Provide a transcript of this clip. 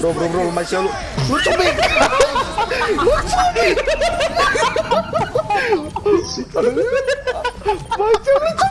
Bro, bro, bro, Masya lu. Lu Lu cubit Masya